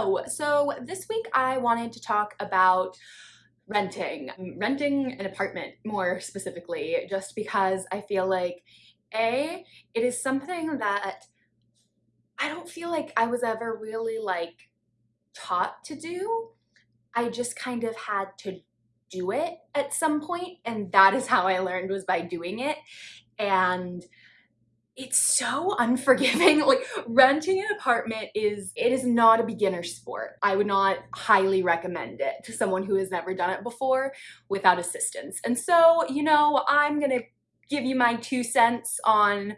Hello! So this week I wanted to talk about renting. Mm, renting an apartment more specifically, just because I feel like A, it is something that I don't feel like I was ever really like taught to do. I just kind of had to do it at some point and that is how I learned was by doing it. And it's so unforgiving. Like renting an apartment is, it is not a beginner sport. I would not highly recommend it to someone who has never done it before without assistance. And so, you know, I'm gonna give you my two cents on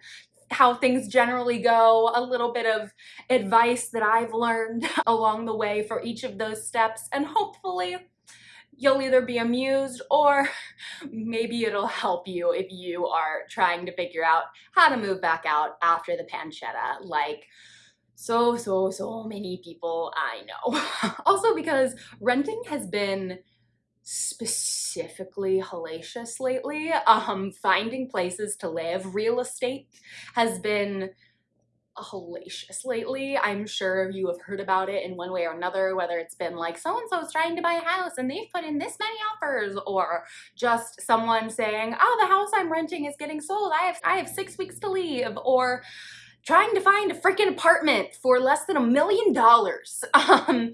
how things generally go, a little bit of advice that I've learned along the way for each of those steps, and hopefully you'll either be amused or maybe it'll help you if you are trying to figure out how to move back out after the pancetta like so, so, so many people I know. also because renting has been specifically hellacious lately. Um, finding places to live, real estate has been hellacious lately. I'm sure you have heard about it in one way or another, whether it's been like so-and-so's trying to buy a house and they've put in this many offers or just someone saying, oh, the house I'm renting is getting sold. I have, I have six weeks to leave or trying to find a freaking apartment for less than a million dollars. Um,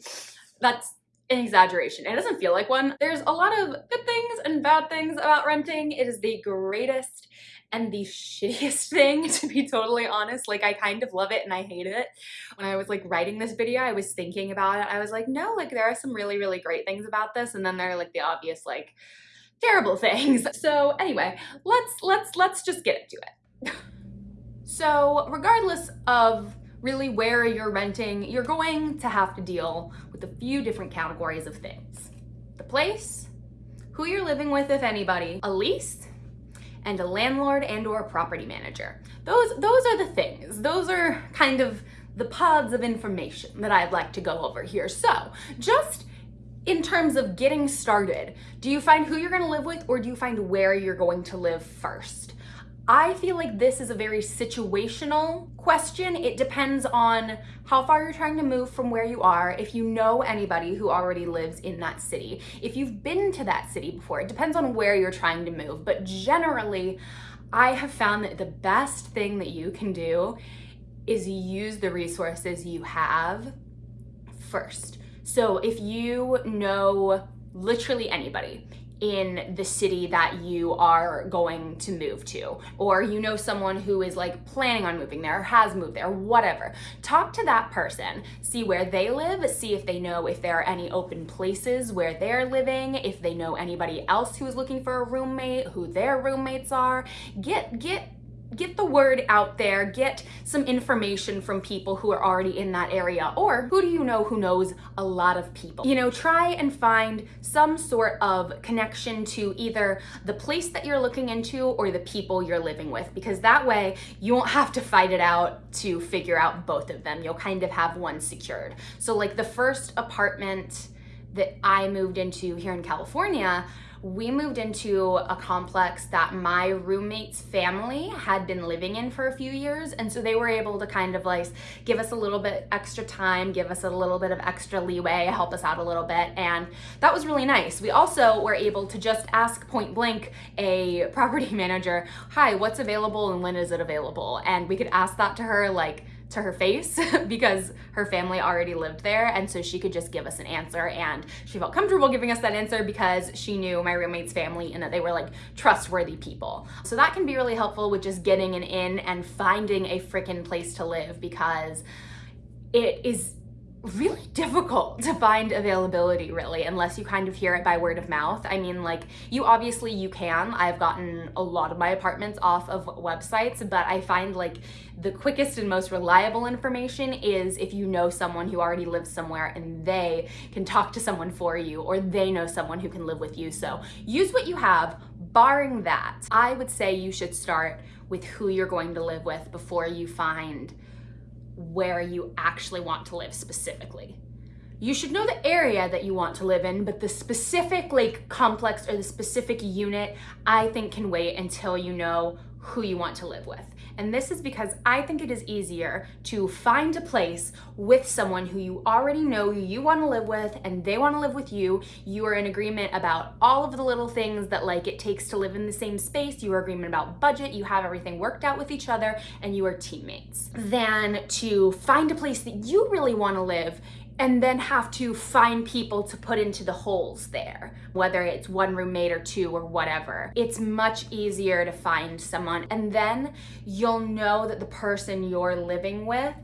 that's an exaggeration. It doesn't feel like one. There's a lot of good things and bad things about renting. It is the greatest and the shittiest thing, to be totally honest. Like, I kind of love it and I hate it. When I was like writing this video, I was thinking about it. I was like, no, like there are some really, really great things about this. And then there are like the obvious like terrible things. So anyway, let's, let's, let's just get into it. so regardless of really where you're renting, you're going to have to deal with a few different categories of things. The place, who you're living with, if anybody, a lease, and a landlord and or a property manager. Those, those are the things. Those are kind of the pods of information that I'd like to go over here. So just in terms of getting started, do you find who you're gonna live with or do you find where you're going to live first? I feel like this is a very situational question. It depends on how far you're trying to move from where you are, if you know anybody who already lives in that city, if you've been to that city before. It depends on where you're trying to move, but generally, I have found that the best thing that you can do is use the resources you have first. So if you know literally anybody, in the city that you are going to move to. Or you know someone who is like planning on moving there or has moved there whatever. Talk to that person. See where they live. See if they know if there are any open places where they're living. If they know anybody else who is looking for a roommate who their roommates are. Get get get the word out there, get some information from people who are already in that area, or who do you know who knows a lot of people? You know, try and find some sort of connection to either the place that you're looking into or the people you're living with, because that way you won't have to fight it out to figure out both of them. You'll kind of have one secured. So like the first apartment that I moved into here in California, we moved into a complex that my roommate's family had been living in for a few years. And so they were able to kind of like give us a little bit extra time, give us a little bit of extra leeway, help us out a little bit. And that was really nice. We also were able to just ask point blank a property manager, hi, what's available and when is it available? And we could ask that to her like to her face because her family already lived there and so she could just give us an answer and she felt comfortable giving us that answer because she knew my roommate's family and that they were like trustworthy people. So that can be really helpful with just getting an in and finding a freaking place to live because it is really difficult to find availability really unless you kind of hear it by word of mouth. I mean like you obviously you can. I've gotten a lot of my apartments off of websites but i find like the quickest and most reliable information is if you know someone who already lives somewhere and they can talk to someone for you or they know someone who can live with you. So use what you have barring that. I would say you should start with who you're going to live with before you find where you actually want to live specifically. You should know the area that you want to live in, but the specific like complex or the specific unit, I think can wait until you know who you want to live with. And this is because I think it is easier to find a place with someone who you already know you want to live with and they want to live with you. You are in agreement about all of the little things that like it takes to live in the same space. You are agreement about budget. You have everything worked out with each other and you are teammates. Than to find a place that you really want to live and then have to find people to put into the holes there, whether it's one roommate or two or whatever. It's much easier to find someone and then you'll know that the person you're living with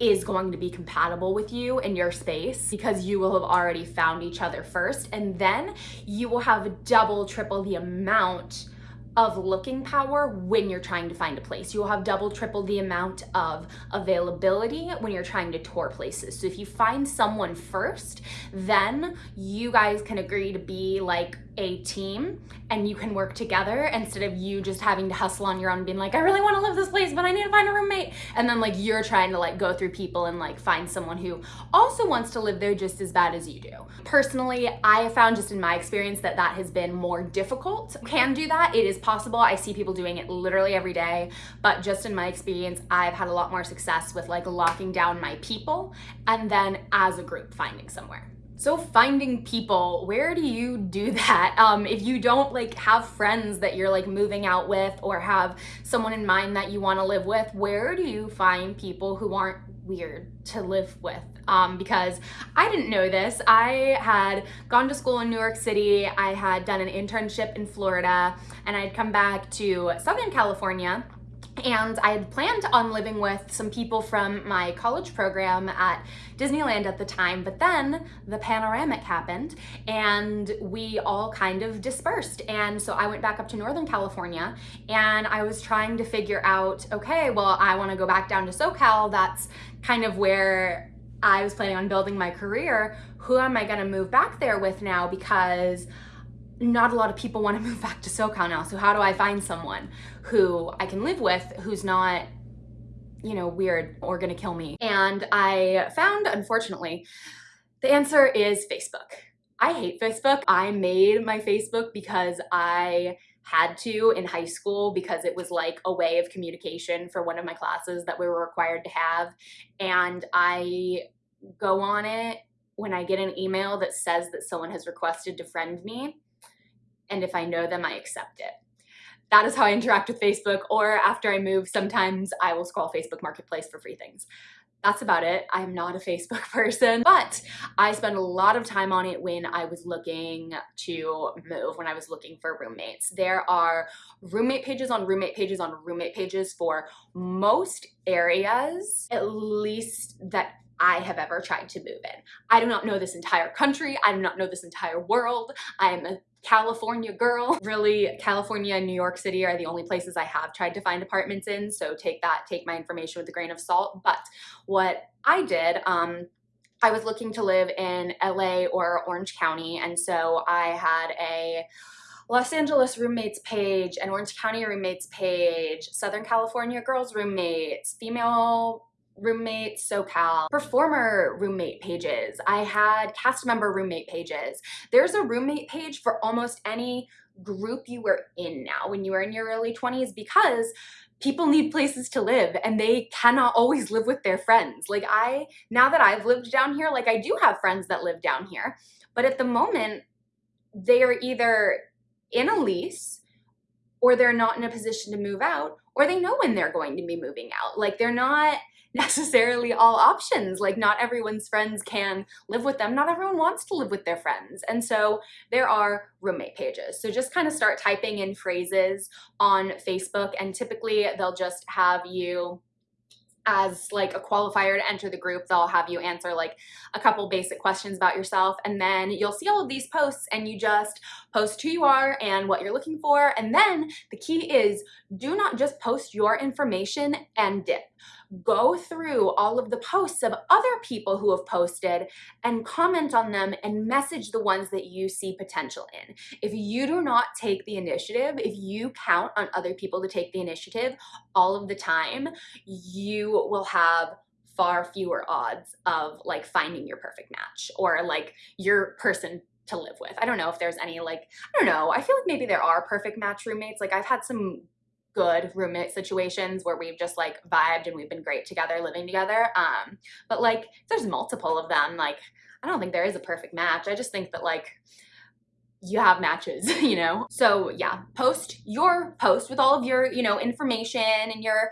is going to be compatible with you in your space because you will have already found each other first and then you will have double, triple the amount of looking power when you're trying to find a place. You'll have double, triple the amount of availability when you're trying to tour places. So if you find someone first, then you guys can agree to be like a team and you can work together instead of you just having to hustle on your own being like, I really want to live this place, but I need to find a roommate. And then like you're trying to like go through people and like find someone who also wants to live there just as bad as you do. Personally, I have found just in my experience that that has been more difficult. can do that. It is possible. I see people doing it literally every day, but just in my experience, I've had a lot more success with like locking down my people and then as a group finding somewhere. So finding people, where do you do that? Um, if you don't like have friends that you're like moving out with or have someone in mind that you want to live with, where do you find people who aren't weird to live with? Um, because I didn't know this. I had gone to school in New York City. I had done an internship in Florida and I'd come back to Southern California and I had planned on living with some people from my college program at Disneyland at the time, but then the panoramic happened and we all kind of dispersed. And so I went back up to Northern California and I was trying to figure out, okay, well, I wanna go back down to SoCal. That's kind of where I was planning on building my career. Who am I gonna move back there with now? Because not a lot of people want to move back to SoCal now. So how do I find someone who I can live with who's not, you know, weird or gonna kill me? And I found, unfortunately, the answer is Facebook. I hate Facebook. I made my Facebook because I had to in high school because it was like a way of communication for one of my classes that we were required to have. And I go on it when I get an email that says that someone has requested to friend me and if I know them, I accept it. That is how I interact with Facebook, or after I move, sometimes I will scroll Facebook Marketplace for free things. That's about it. I'm not a Facebook person, but I spent a lot of time on it when I was looking to move, when I was looking for roommates. There are roommate pages on roommate pages on roommate pages for most areas, at least that I have ever tried to move in. I do not know this entire country. I do not know this entire world. I'm a California girl. Really, California and New York City are the only places I have tried to find apartments in, so take that, take my information with a grain of salt. But what I did, um, I was looking to live in LA or Orange County, and so I had a Los Angeles roommates page, an Orange County roommates page, Southern California girls roommates, female roommates, SoCal, performer roommate pages. I had cast member roommate pages. There's a roommate page for almost any group you were in now when you were in your early 20s because people need places to live and they cannot always live with their friends. Like I, now that I've lived down here, like I do have friends that live down here, but at the moment they are either in a lease or they're not in a position to move out or they know when they're going to be moving out. Like they're not, necessarily all options. Like not everyone's friends can live with them. Not everyone wants to live with their friends. And so there are roommate pages. So just kind of start typing in phrases on Facebook and typically they'll just have you as like a qualifier to enter the group they'll have you answer like a couple basic questions about yourself and then you'll see all of these posts and you just post who you are and what you're looking for and then the key is do not just post your information and dip go through all of the posts of other people who have posted and comment on them and message the ones that you see potential in. If you do not take the initiative, if you count on other people to take the initiative all of the time, you will have far fewer odds of like finding your perfect match or like your person to live with. I don't know if there's any like, I don't know, I feel like maybe there are perfect match roommates. Like I've had some good roommate situations where we've just like vibed and we've been great together living together. Um, but like there's multiple of them, like I don't think there is a perfect match. I just think that like you have matches, you know? So yeah, post your post with all of your, you know, information and your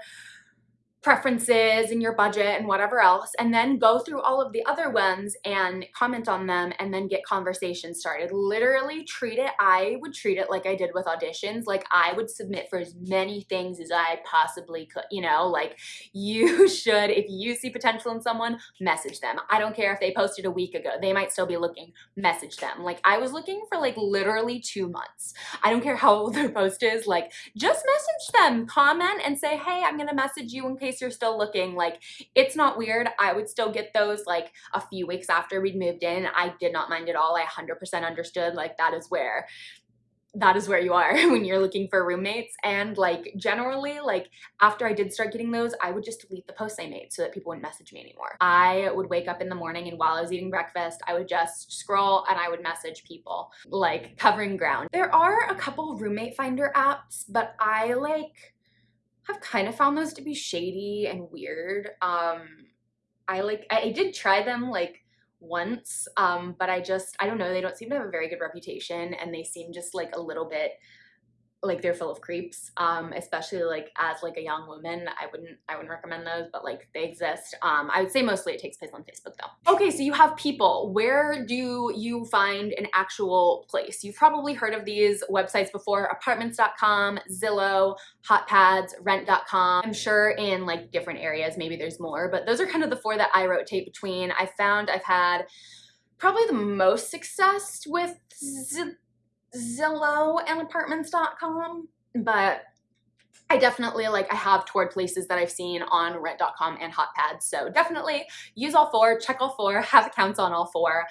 preferences and your budget and whatever else and then go through all of the other ones and comment on them and then get conversations started. Literally treat it i would treat it like i did with auditions. Like i would submit for as many things as i possibly could you know? Like you should if you see potential in someone message them. I don't care if they posted a week ago they might still be looking. Message them. Like i was looking for like literally two months. I don't care how old their post is like just message them comment and say hey i'm gonna message you in case case you're still looking, like it's not weird. I would still get those like a few weeks after we'd moved in. I did not mind at all. I 100% understood like that is where that is where you are when you're looking for roommates and like generally like after I did start getting those I would just delete the posts I made so that people wouldn't message me anymore. I would wake up in the morning and while I was eating breakfast I would just scroll and I would message people like covering ground. There are a couple roommate finder apps but I like have kind of found those to be shady and weird. Um, I like, I, I did try them like once, um, but I just, I don't know, they don't seem to have a very good reputation and they seem just like a little bit like they're full of creeps um especially like as like a young woman i wouldn't i wouldn't recommend those but like they exist. Um i would say mostly it takes place on facebook though. Okay so you have people. Where do you find an actual place? You've probably heard of these websites before apartments.com zillow hotpads rent.com i'm sure in like different areas maybe there's more but those are kind of the four that i rotate between. I found i've had probably the most success with Zillow and apartments.com, but I definitely like I have toured places that I've seen on rent.com and hotpads. So definitely use all four, check all four, have accounts on all four.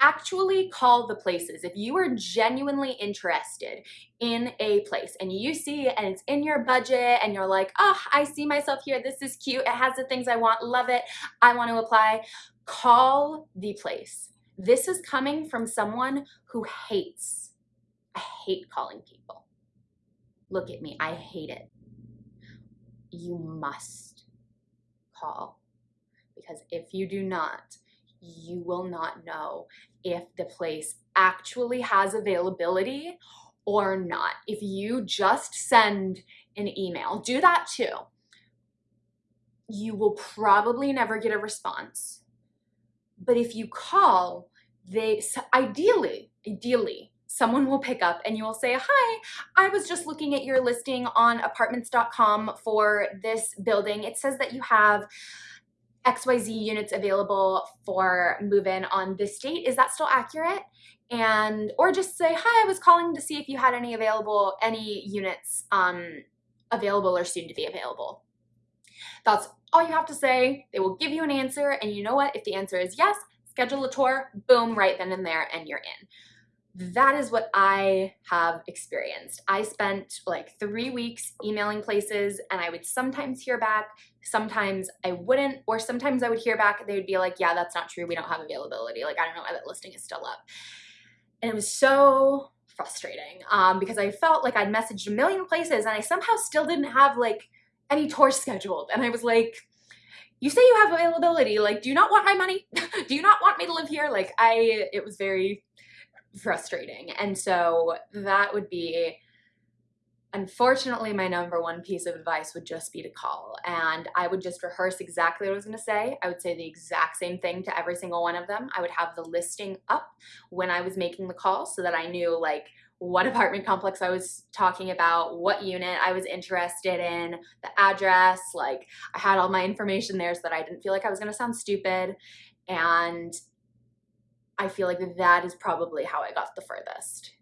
Actually call the places. If you are genuinely interested in a place and you see and it's in your budget and you're like, oh, I see myself here. This is cute. It has the things I want. Love it. I want to apply. Call the place. This is coming from someone who hates I hate calling people. Look at me, I hate it. You must call because if you do not, you will not know if the place actually has availability or not. If you just send an email, do that too. You will probably never get a response. But if you call, they ideally, ideally, someone will pick up and you will say, hi, I was just looking at your listing on apartments.com for this building. It says that you have XYZ units available for move-in on this date. Is that still accurate? And, or just say, hi, I was calling to see if you had any available, any units um, available or soon to be available. That's all you have to say. They will give you an answer. And you know what? If the answer is yes, schedule a tour, boom, right then and there, and you're in that is what I have experienced. I spent like three weeks emailing places and I would sometimes hear back, sometimes I wouldn't, or sometimes I would hear back, they would be like, yeah, that's not true, we don't have availability. Like, I don't know why that listing is still up. And it was so frustrating um, because I felt like I'd messaged a million places and I somehow still didn't have like any tours scheduled. And I was like, you say you have availability, like, do you not want my money? do you not want me to live here? Like, I, it was very, frustrating. And so that would be unfortunately my number one piece of advice would just be to call and I would just rehearse exactly what I was going to say. I would say the exact same thing to every single one of them. I would have the listing up when I was making the call so that I knew like what apartment complex I was talking about, what unit I was interested in, the address, like I had all my information there so that I didn't feel like I was going to sound stupid and I feel like that is probably how I got the furthest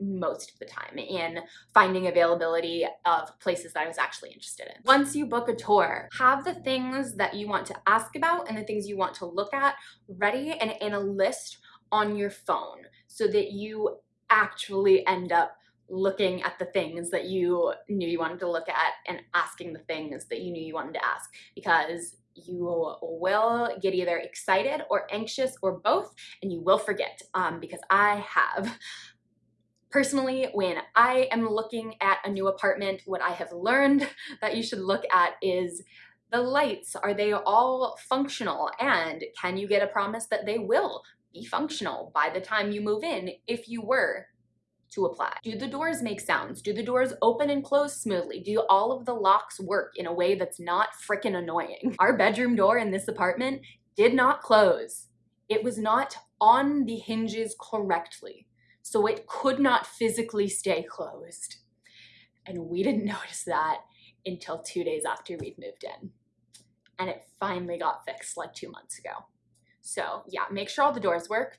most of the time in finding availability of places that I was actually interested in. Once you book a tour, have the things that you want to ask about and the things you want to look at ready and in a list on your phone so that you actually end up looking at the things that you knew you wanted to look at and asking the things that you knew you wanted to ask because you will get either excited or anxious or both and you will forget um, because I have Personally, when I am looking at a new apartment, what I have learned that you should look at is the lights. Are they all functional? And can you get a promise that they will be functional by the time you move in if you were to apply? Do the doors make sounds? Do the doors open and close smoothly? Do all of the locks work in a way that's not freaking annoying? Our bedroom door in this apartment did not close. It was not on the hinges correctly, so it could not physically stay closed. And we didn't notice that until two days after we'd moved in. And it finally got fixed like two months ago. So yeah, make sure all the doors work.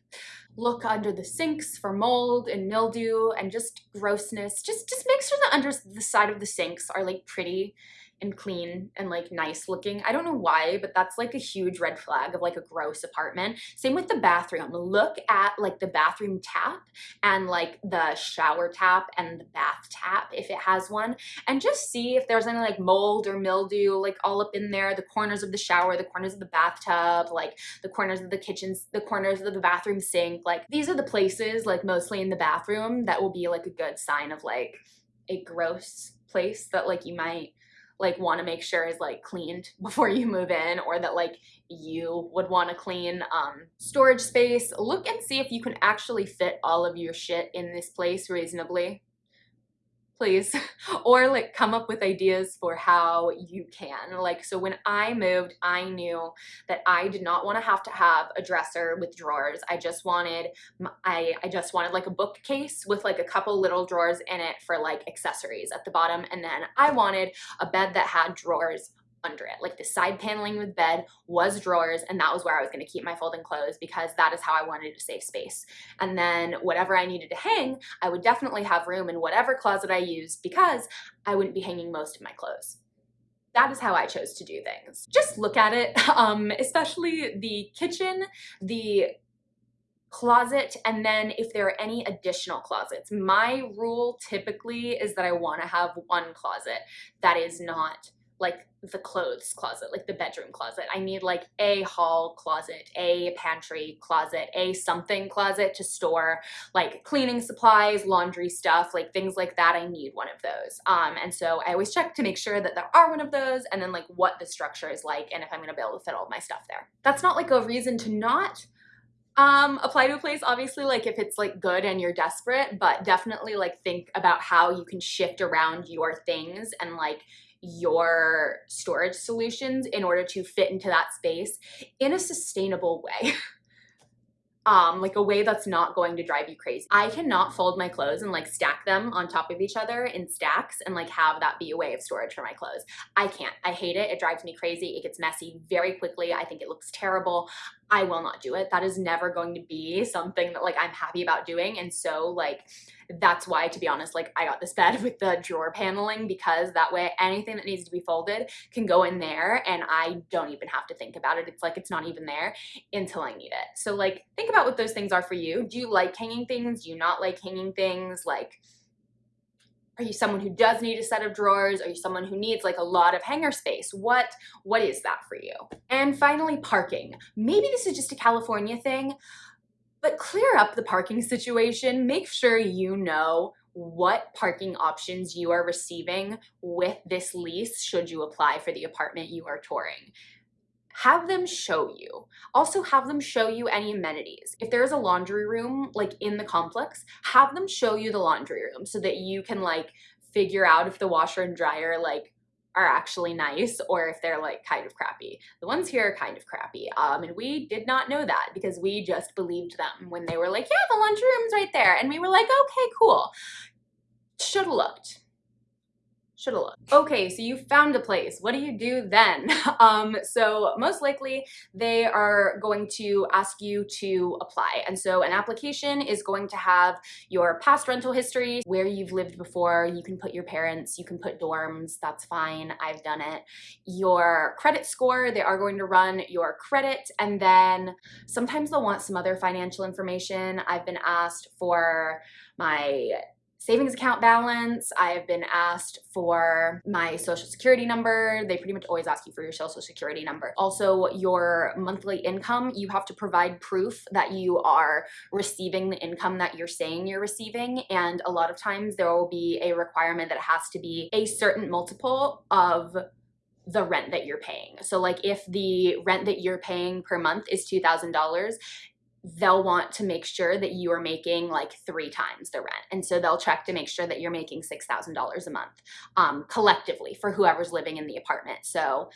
Look under the sinks for mold and mildew and just grossness. Just, just make sure the under the side of the sinks are like pretty and clean and like nice looking. I don't know why, but that's like a huge red flag of like a gross apartment. Same with the bathroom. Look at like the bathroom tap and like the shower tap and the bath tap if it has one and just see if there's any like mold or mildew like all up in there, the corners of the shower, the corners of the bathtub, like the corners of the kitchens, the corners of the bathroom sink. Like these are the places like mostly in the bathroom that will be like a good sign of like a gross place that like you might like want to make sure is like cleaned before you move in or that like you would want to clean um, storage space. Look and see if you can actually fit all of your shit in this place reasonably please or like come up with ideas for how you can. Like so when I moved I knew that I did not want to have to have a dresser with drawers. I just wanted I, I just wanted like a bookcase with like a couple little drawers in it for like accessories at the bottom. And then I wanted a bed that had drawers under it. Like the side paneling with bed was drawers and that was where I was going to keep my folding clothes because that is how I wanted to save space. And then whatever I needed to hang, I would definitely have room in whatever closet I used because I wouldn't be hanging most of my clothes. That is how I chose to do things. Just look at it, um, especially the kitchen, the closet and then if there are any additional closets. My rule typically is that I want to have one closet that is not like the clothes closet, like the bedroom closet. I need like a hall closet, a pantry closet, a something closet to store like cleaning supplies, laundry stuff, like things like that. I need one of those. Um, and so I always check to make sure that there are one of those and then like what the structure is like and if I'm gonna be able to fit all my stuff there. That's not like a reason to not um apply to a place obviously like if it's like good and you're desperate but definitely like think about how you can shift around your things and like your storage solutions in order to fit into that space in a sustainable way. um, like a way that's not going to drive you crazy. I cannot fold my clothes and like stack them on top of each other in stacks and like have that be a way of storage for my clothes. I can't. I hate it. It drives me crazy. It gets messy very quickly. I think it looks terrible. I will not do it. That is never going to be something that like I'm happy about doing. And so like that's why to be honest like I got this bed with the drawer paneling because that way anything that needs to be folded can go in there and I don't even have to think about it. It's like it's not even there until I need it. So like think about what those things are for you. Do you like hanging things? Do you not like hanging things? Like are you someone who does need a set of drawers? Are you someone who needs like a lot of hanger space? What, what is that for you? And finally, parking. Maybe this is just a California thing, but clear up the parking situation. Make sure you know what parking options you are receiving with this lease should you apply for the apartment you are touring have them show you. Also have them show you any amenities. If there's a laundry room like in the complex, have them show you the laundry room so that you can like figure out if the washer and dryer like are actually nice or if they're like kind of crappy. The ones here are kind of crappy. Um, and we did not know that because we just believed them when they were like, yeah, the laundry room's right there. And we were like, okay, cool. Should've looked should have looked. Okay, so you found a place. What do you do then? um, so most likely they are going to ask you to apply. And so an application is going to have your past rental history, where you've lived before. You can put your parents, you can put dorms, that's fine. I've done it. Your credit score, they are going to run your credit. And then sometimes they'll want some other financial information. I've been asked for my savings account balance. I have been asked for my social security number. They pretty much always ask you for your social security number. Also, your monthly income, you have to provide proof that you are receiving the income that you're saying you're receiving. And a lot of times there will be a requirement that it has to be a certain multiple of the rent that you're paying. So like if the rent that you're paying per month is $2,000, they'll want to make sure that you are making like three times the rent. And so they'll check to make sure that you're making $6,000 a month um, collectively for whoever's living in the apartment. So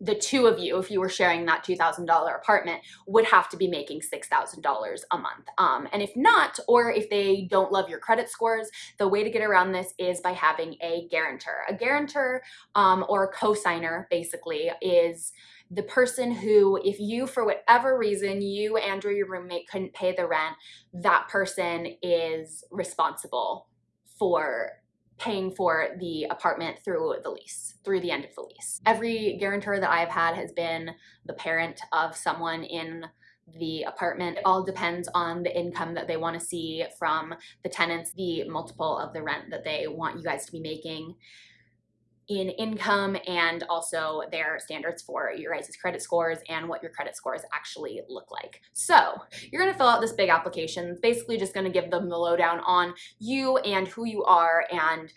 the two of you, if you were sharing that $2,000 apartment, would have to be making $6,000 a month. Um, and if not, or if they don't love your credit scores, the way to get around this is by having a guarantor. A guarantor um, or a cosigner basically is the person who, if you, for whatever reason, you and or your roommate couldn't pay the rent, that person is responsible for paying for the apartment through the lease, through the end of the lease. Every guarantor that I've had has been the parent of someone in the apartment. It all depends on the income that they want to see from the tenants, the multiple of the rent that they want you guys to be making in income and also their standards for your guys' credit scores and what your credit scores actually look like. So you're gonna fill out this big application. It's basically just gonna give them the lowdown on you and who you are and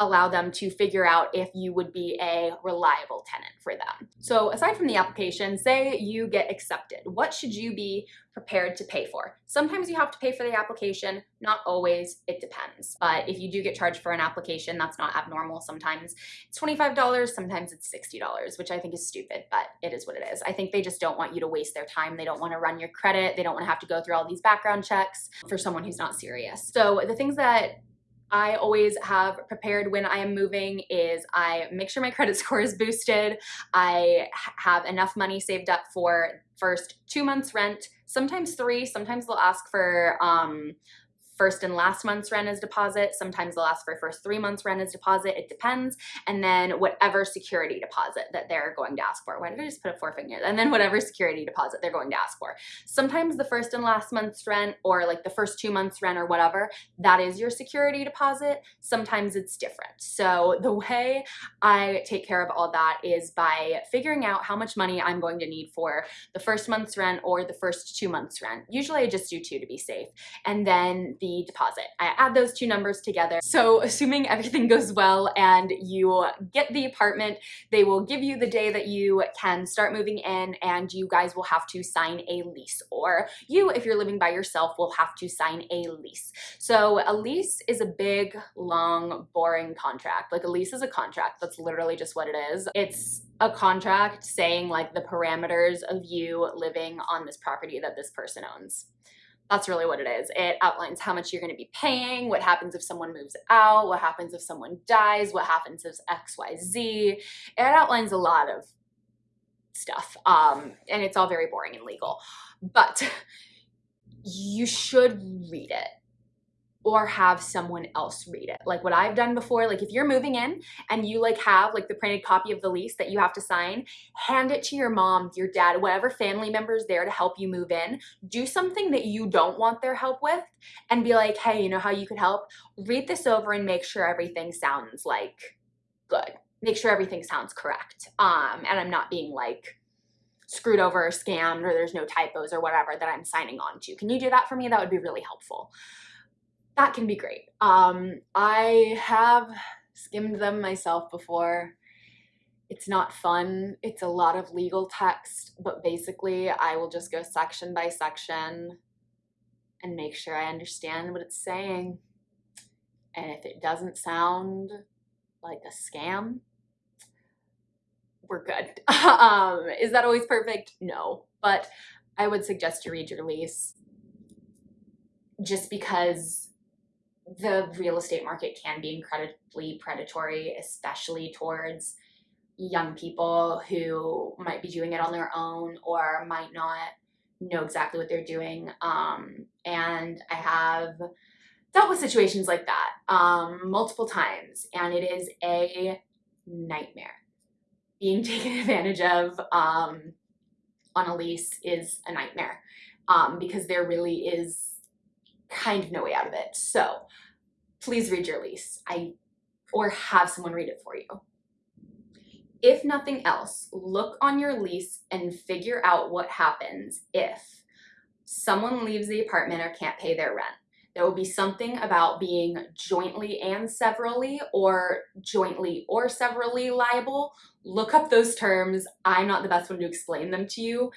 allow them to figure out if you would be a reliable tenant for them. So aside from the application, say you get accepted, what should you be prepared to pay for? Sometimes you have to pay for the application, not always, it depends. But if you do get charged for an application, that's not abnormal. Sometimes it's $25, sometimes it's $60, which I think is stupid, but it is what it is. I think they just don't want you to waste their time. They don't want to run your credit. They don't want to have to go through all these background checks for someone who's not serious. So the things that I always have prepared when I am moving is I make sure my credit score is boosted. I have enough money saved up for first two months rent, sometimes three, sometimes they'll ask for um, first and last month's rent as deposit. Sometimes they'll ask for first three months rent as deposit. It depends. And then whatever security deposit that they're going to ask for. Why did I just put a forefinger? And then whatever security deposit they're going to ask for. Sometimes the first and last month's rent or like the first two months rent or whatever, that is your security deposit. Sometimes it's different. So the way I take care of all that is by figuring out how much money I'm going to need for the first month's rent or the first two months rent. Usually I just do two to be safe. And then the deposit. I add those two numbers together. So assuming everything goes well and you get the apartment, they will give you the day that you can start moving in and you guys will have to sign a lease or you, if you're living by yourself, will have to sign a lease. So a lease is a big, long, boring contract. Like a lease is a contract. That's literally just what it is. It's a contract saying like the parameters of you living on this property that this person owns. That's really what it is. It outlines how much you're going to be paying, what happens if someone moves out, what happens if someone dies, what happens if XYZ. It outlines a lot of stuff. Um, and it's all very boring and legal. But you should read it or have someone else read it. Like what I've done before, like if you're moving in and you like have like the printed copy of the lease that you have to sign, hand it to your mom, your dad, whatever family member is there to help you move in. Do something that you don't want their help with and be like, hey, you know how you could help? Read this over and make sure everything sounds like good. Make sure everything sounds correct. Um, and I'm not being like, screwed over or scammed or there's no typos or whatever that I'm signing on to. Can you do that for me? That would be really helpful that can be great. Um, I have skimmed them myself before. It's not fun. It's a lot of legal text, but basically I will just go section by section and make sure I understand what it's saying. And if it doesn't sound like a scam, we're good. um, is that always perfect? No, but I would suggest you read your lease just because the real estate market can be incredibly predatory, especially towards young people who might be doing it on their own or might not know exactly what they're doing. Um, and I have dealt with situations like that um, multiple times, and it is a nightmare. Being taken advantage of um, on a lease is a nightmare um, because there really is kind of no way out of it. So please read your lease. I or have someone read it for you. If nothing else, look on your lease and figure out what happens if someone leaves the apartment or can't pay their rent. There will be something about being jointly and severally or jointly or severally liable. Look up those terms. I'm not the best one to explain them to you.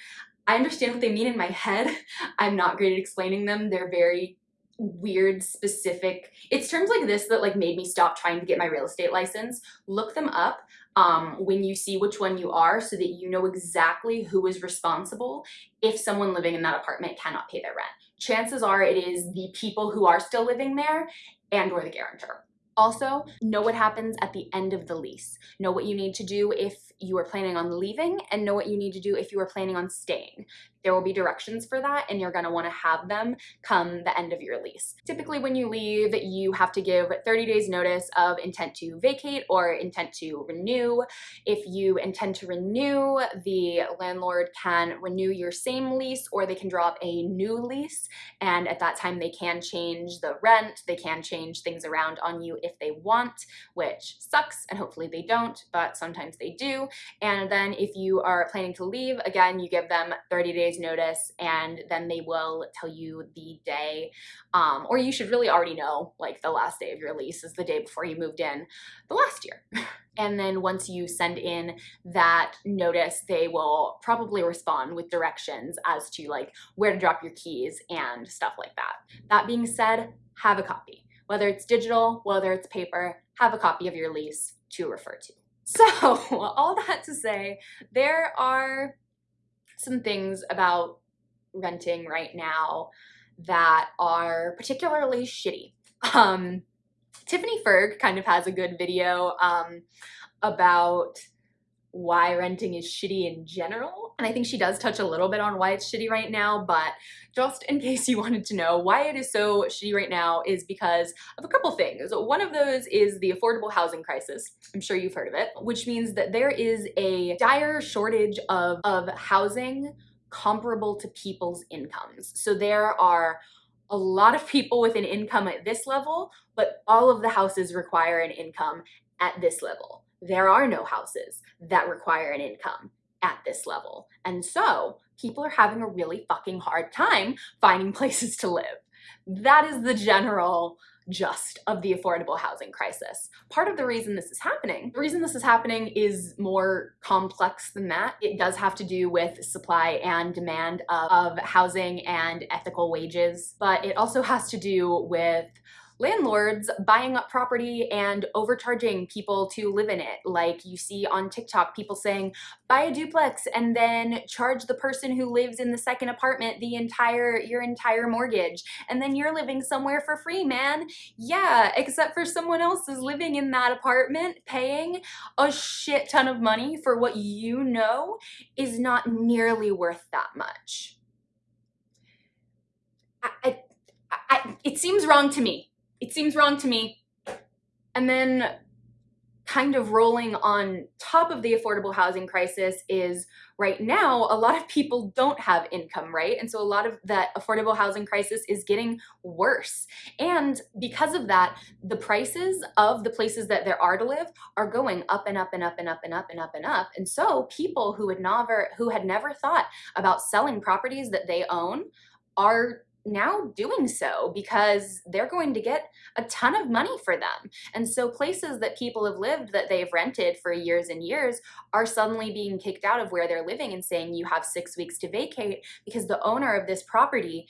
I understand what they mean in my head. I'm not great at explaining them. They're very weird specific it's terms like this that like made me stop trying to get my real estate license look them up um, when you see which one you are so that you know exactly who is responsible if someone living in that apartment cannot pay their rent chances are it is the people who are still living there and or the guarantor also, know what happens at the end of the lease. Know what you need to do if you are planning on leaving and know what you need to do if you are planning on staying. There will be directions for that and you're gonna wanna have them come the end of your lease. Typically when you leave, you have to give 30 days notice of intent to vacate or intent to renew. If you intend to renew, the landlord can renew your same lease or they can draw up a new lease and at that time they can change the rent, they can change things around on you if they want, which sucks and hopefully they don't, but sometimes they do. And then if you are planning to leave, again, you give them 30 days days notice and then they will tell you the day um, or you should really already know like the last day of your lease is the day before you moved in the last year. and then once you send in that notice, they will probably respond with directions as to like where to drop your keys and stuff like that. That being said, have a copy. Whether it's digital, whether it's paper, have a copy of your lease to refer to. So all that to say, there are some things about renting right now that are particularly shitty. Um, Tiffany Ferguson kind of has a good video um, about why renting is shitty in general. And I think she does touch a little bit on why it's shitty right now, but just in case you wanted to know why it is so shitty right now is because of a couple things. One of those is the affordable housing crisis. I'm sure you've heard of it, which means that there is a dire shortage of, of housing comparable to people's incomes. So there are a lot of people with an income at this level, but all of the houses require an income at this level there are no houses that require an income at this level. And so people are having a really fucking hard time finding places to live. That is the general just of the affordable housing crisis. Part of the reason this is happening, the reason this is happening is more complex than that. It does have to do with supply and demand of, of housing and ethical wages, but it also has to do with landlords buying up property and overcharging people to live in it. Like you see on TikTok, people saying, buy a duplex and then charge the person who lives in the second apartment the entire, your entire mortgage. And then you're living somewhere for free, man. Yeah, except for someone else is living in that apartment paying a shit ton of money for what you know is not nearly worth that much. I, I, I, it seems wrong to me it seems wrong to me. And then kind of rolling on top of the affordable housing crisis is right now a lot of people don't have income right? And so a lot of that affordable housing crisis is getting worse. And because of that the prices of the places that there are to live are going up and up and up and up and up and up and up. And so people who had never who had never thought about selling properties that they own are now doing so because they're going to get a ton of money for them. And so places that people have lived that they've rented for years and years are suddenly being kicked out of where they're living and saying you have six weeks to vacate because the owner of this property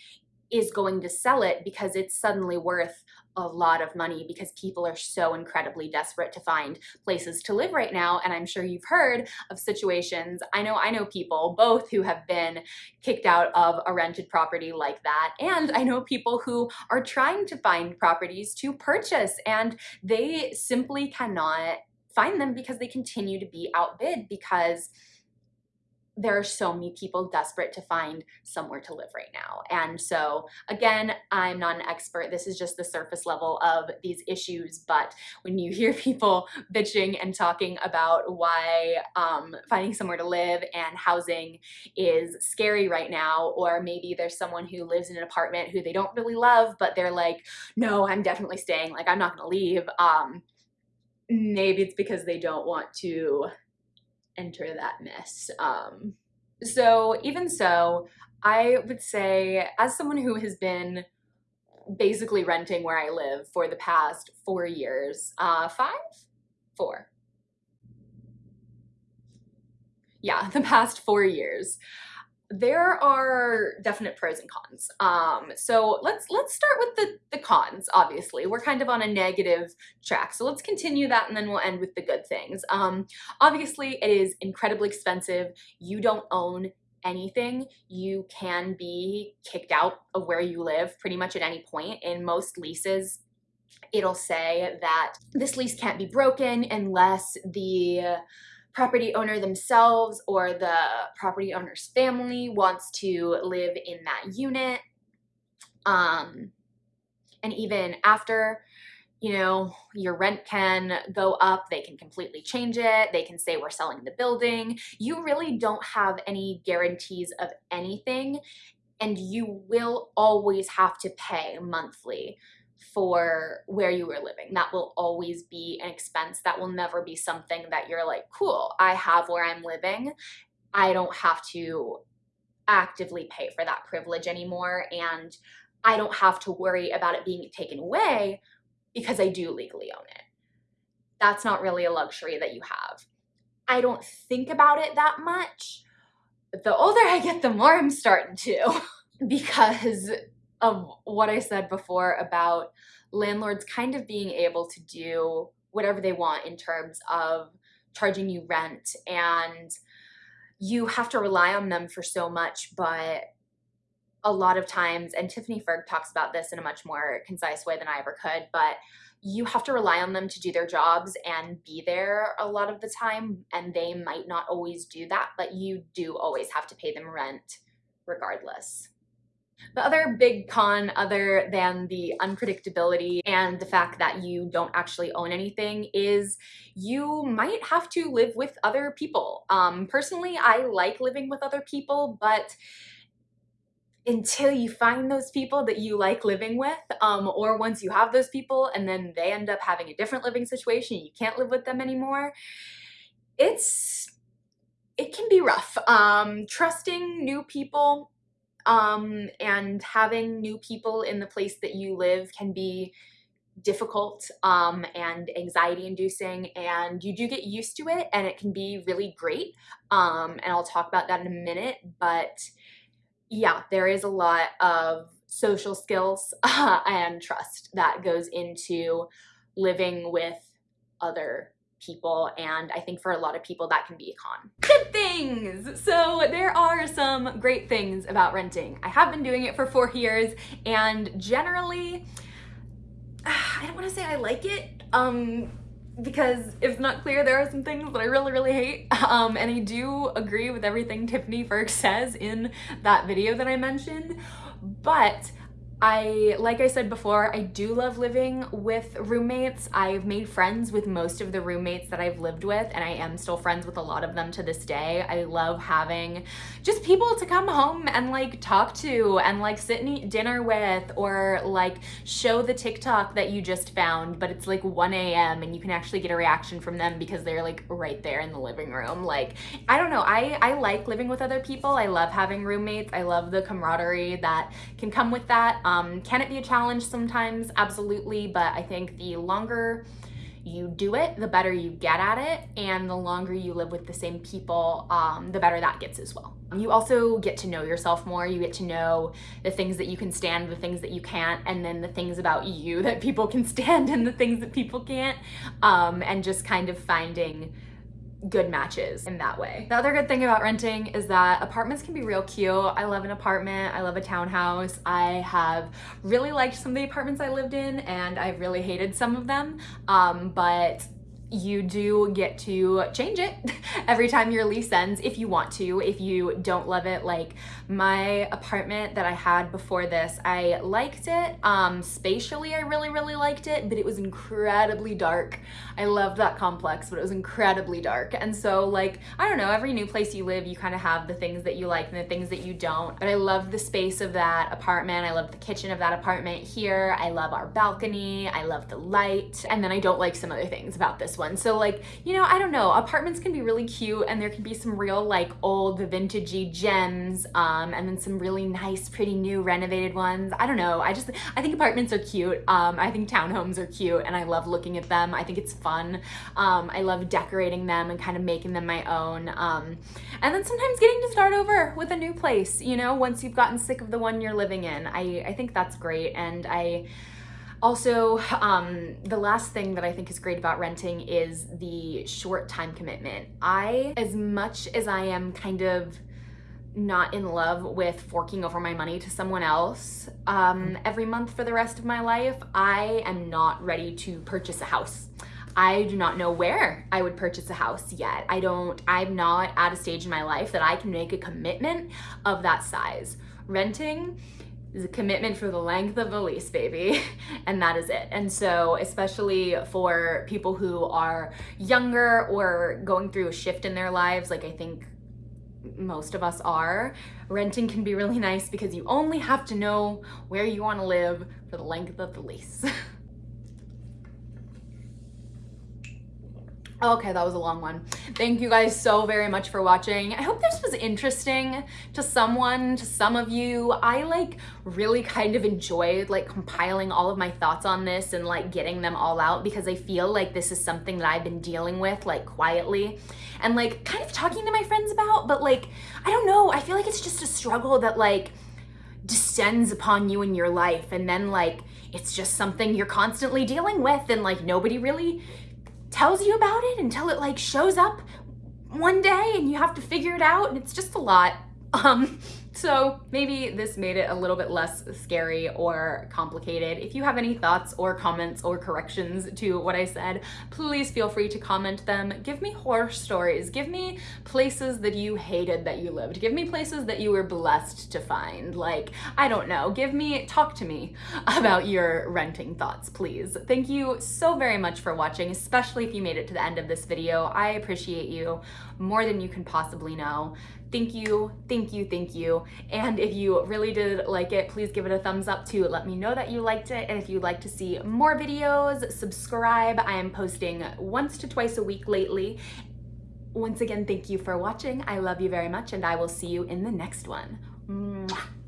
is going to sell it because it's suddenly worth a lot of money because people are so incredibly desperate to find places to live right now. And I'm sure you've heard of situations, I know I know people both who have been kicked out of a rented property like that. And I know people who are trying to find properties to purchase and they simply cannot find them because they continue to be outbid because there are so many people desperate to find somewhere to live right now. And so again, I'm not an expert. This is just the surface level of these issues. But when you hear people bitching and talking about why um, finding somewhere to live and housing is scary right now, or maybe there's someone who lives in an apartment who they don't really love, but they're like, no, I'm definitely staying. Like, I'm not to leave. Um, maybe it's because they don't want to enter that mess. Um, so even so, I would say as someone who has been basically renting where I live for the past four years, uh, five, four. Yeah, the past four years there are definite pros and cons. Um, so let's let's start with the, the cons, obviously. We're kind of on a negative track. So let's continue that and then we'll end with the good things. Um, obviously, it is incredibly expensive. You don't own anything. You can be kicked out of where you live pretty much at any point. In most leases, it'll say that this lease can't be broken unless the property owner themselves or the property owner's family wants to live in that unit. Um, and even after, you know, your rent can go up, they can completely change it. They can say we're selling the building. You really don't have any guarantees of anything and you will always have to pay monthly for where you were living. That will always be an expense. That will never be something that you're like, cool, I have where I'm living. I don't have to actively pay for that privilege anymore. And I don't have to worry about it being taken away because I do legally own it. That's not really a luxury that you have. I don't think about it that much. The older I get, the more I'm starting to because of what I said before about landlords kind of being able to do whatever they want in terms of charging you rent and you have to rely on them for so much but a lot of times and Tiffany Ferg talks about this in a much more concise way than I ever could but you have to rely on them to do their jobs and be there a lot of the time and they might not always do that but you do always have to pay them rent regardless. The other big con other than the unpredictability and the fact that you don't actually own anything is you might have to live with other people. Um, personally, I like living with other people, but until you find those people that you like living with, um, or once you have those people and then they end up having a different living situation, you can't live with them anymore, it's, it can be rough. Um, trusting new people um, and having new people in the place that you live can be difficult um, and anxiety inducing and you do get used to it and it can be really great. Um, and I'll talk about that in a minute but yeah there is a lot of social skills and trust that goes into living with other people and I think for a lot of people that can be a con. Good things! So there are some great things about renting. I have been doing it for four years and generally, I don't want to say I like it um, because if not clear, there are some things that I really, really hate. Um, and I do agree with everything Tiffany Ferg says in that video that I mentioned, but I, like I said before, I do love living with roommates. I've made friends with most of the roommates that I've lived with and I am still friends with a lot of them to this day. I love having just people to come home and like talk to and like sit and eat dinner with or like show the TikTok that you just found but it's like 1 a.m. and you can actually get a reaction from them because they're like right there in the living room. Like, I don't know, I, I like living with other people. I love having roommates. I love the camaraderie that can come with that. Um, can it be a challenge sometimes? Absolutely, but I think the longer you do it, the better you get at it, and the longer you live with the same people, um, the better that gets as well. You also get to know yourself more. You get to know the things that you can stand, the things that you can't, and then the things about you that people can stand and the things that people can't, um, and just kind of finding good matches in that way. The other good thing about renting is that apartments can be real cute. I love an apartment. I love a townhouse. I have really liked some of the apartments I lived in and I've really hated some of them. Um, but you do get to change it every time your lease ends if you want to, if you don't love it. Like my apartment that I had before this, I liked it. Um, spatially, I really, really liked it, but it was incredibly dark. I loved that complex, but it was incredibly dark. And so like, I don't know, every new place you live, you kind of have the things that you like and the things that you don't. But I love the space of that apartment. I love the kitchen of that apartment here. I love our balcony. I love the light. And then I don't like some other things about this one. So like, you know, I don't know, apartments can be really cute and there can be some real like old vintagey gems um, and then some really nice, pretty new renovated ones. I don't know. I just, I think apartments are cute. Um, I think townhomes are cute and I love looking at them. I think it's fun. Um, I love decorating them and kind of making them my own. Um, and then sometimes getting to start over with a new place, you know, once you've gotten sick of the one you're living in. I, I think that's great. And I, also, um, the last thing that I think is great about renting is the short time commitment. I, as much as I am kind of not in love with forking over my money to someone else um, every month for the rest of my life, I am not ready to purchase a house. I do not know where I would purchase a house yet. I don't, I'm not at a stage in my life that I can make a commitment of that size. Renting is a commitment for the length of the lease, baby. and that is it. And so, especially for people who are younger or going through a shift in their lives, like I think most of us are, renting can be really nice because you only have to know where you want to live for the length of the lease. Okay, that was a long one. Thank you guys so very much for watching. I hope this was interesting to someone, to some of you. I like really kind of enjoyed like compiling all of my thoughts on this and like getting them all out because I feel like this is something that I've been dealing with like quietly and like kind of talking to my friends about, but like, I don't know, I feel like it's just a struggle that like descends upon you in your life and then like it's just something you're constantly dealing with and like nobody really tells you about it until it like shows up one day and you have to figure it out and it's just a lot. Um, so maybe this made it a little bit less scary or complicated. If you have any thoughts or comments or corrections to what I said, please feel free to comment them. Give me horror stories. Give me places that you hated that you lived. Give me places that you were blessed to find. Like, I don't know. Give me, talk to me about your renting thoughts, please. Thank you so very much for watching, especially if you made it to the end of this video. I appreciate you more than you can possibly know thank you, thank you, thank you. And if you really did like it, please give it a thumbs up to let me know that you liked it. And if you'd like to see more videos, subscribe. I am posting once to twice a week lately. Once again, thank you for watching. I love you very much and I will see you in the next one. Mwah.